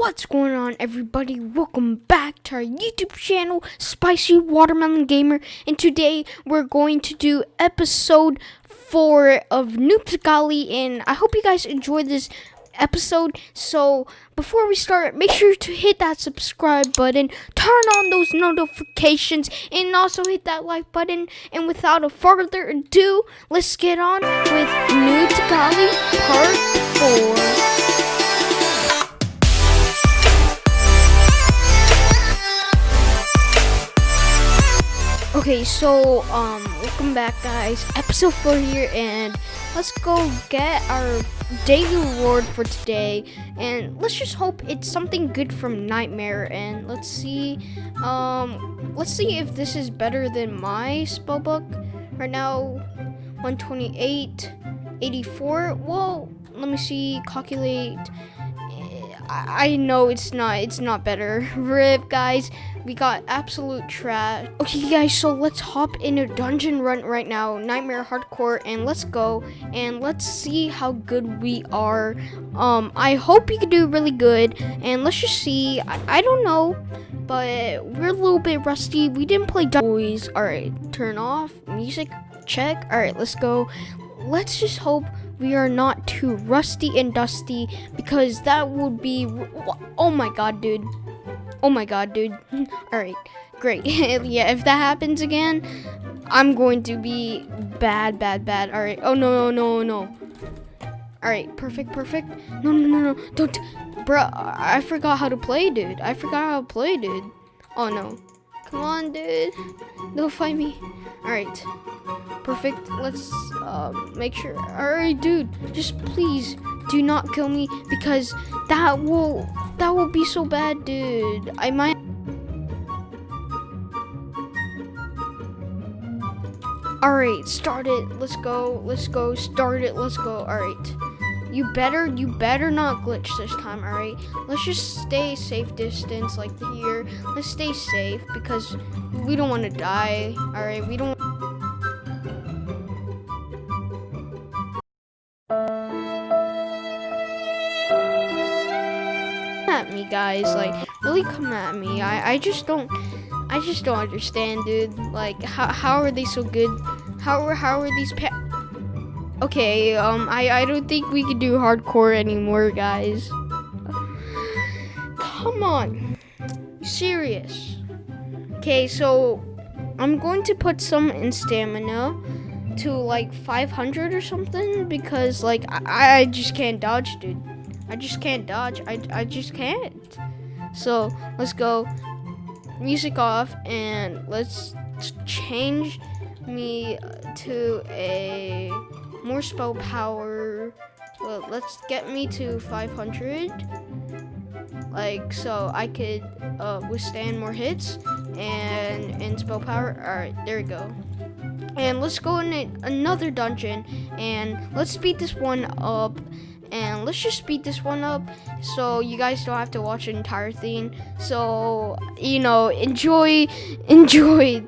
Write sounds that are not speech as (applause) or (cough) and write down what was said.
What's going on, everybody? Welcome back to our YouTube channel, Spicy Watermelon Gamer. And today we're going to do episode four of Noobsgali. And I hope you guys enjoy this episode. So before we start, make sure to hit that subscribe button, turn on those notifications, and also hit that like button. And without a further ado, let's get on with Noobsgali Part 4. Okay, so um welcome back guys. Episode 4 here and let's go get our daily reward for today and let's just hope it's something good from Nightmare and let's see um let's see if this is better than my spellbook. Right now 128 84. Well, let me see calculate I, know it's not it's not better. (laughs) Rip guys, we got absolute trash. Okay guys, so let's hop in a dungeon run right now, Nightmare Hardcore, and let's go and let's see how good we are. Um, I hope you can do really good, and let's just see. I, I don't know, but we're a little bit rusty. We didn't play boys. All right, turn off music. Check. All right, let's go. Let's just hope we are not too rusty and dusty because that would be oh my god dude. Oh my god dude. (laughs) All right great. (laughs) Yeah if that happens again i'm going to be bad bad bad. All right. Oh no no no no. All right perfect perfect. No no no no. Don't bro i forgot how to play dude. I forgot how to play dude. Oh no come on dude don't fight me all right perfect. Let's uh, make sure. Alright, dude, just please do not kill me because that will that will be so bad, dude. I might. Alright, start it. Let's go. Let's go. Start it. Let's go. Alright. You better, you better not glitch this time, alright? Let's just stay safe distance, like here. Let's stay safe because we don't want to die, alright? We don't... at me, guys. Like, really come at me. I, I just don't, I just don't understand, dude. Like, how, how are they so good? How how are these Okay, um, I, I don't think we can do hardcore anymore, guys. Come on. Serious. Okay, so I'm going to put some in stamina to like 500 or something because like I, I just can't dodge, dude. I just can't dodge. I, I just can't. So let's go music off and let's change me to a more spell power. Well, let's get me to 500. Like, so I could uh, withstand more hits and, and spell power. All right, there we go. And let's go in another dungeon and let's speed this one up and let's just speed this one up so you guys don't have to watch the entire thing so you know enjoy (laughs) enjoy